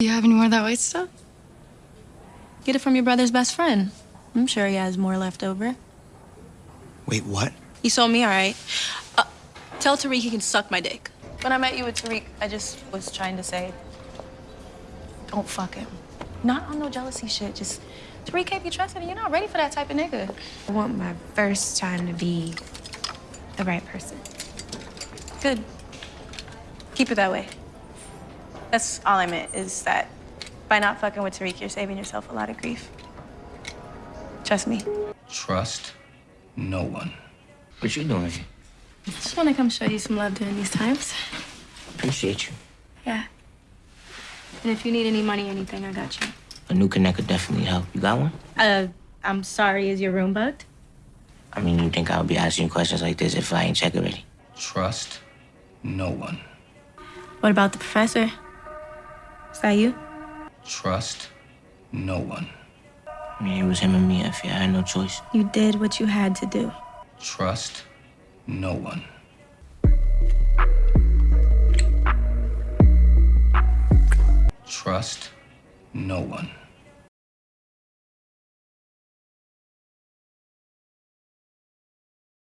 Do you have any more of that white stuff? Get it from your brother's best friend. I'm sure he has more left over. Wait, what? He sold me all right. Uh, tell Tariq he can suck my dick. When I met you with Tariq, I just was trying to say, don't fuck him. Not on no jealousy shit. Just Tariq can't be trusted, and you're not ready for that type of nigga. I want my first time to be the right person. Good. Keep it that way. That's all I meant is that by not fucking with Tariq, you're saving yourself a lot of grief. Trust me. Trust no one. What you doing here? Just want to come show you some love during these times. Appreciate you. Yeah. And if you need any money or anything, I got you. A new connect could definitely help. You got one? Uh, I'm sorry, is your room bugged? I mean, you think I would be asking you questions like this if I ain't check already? Trust no one. What about the professor? Is that you? Trust no one. I mean, it was him and me. I feel I had no choice. You did what you had to do. Trust no one. Trust no one.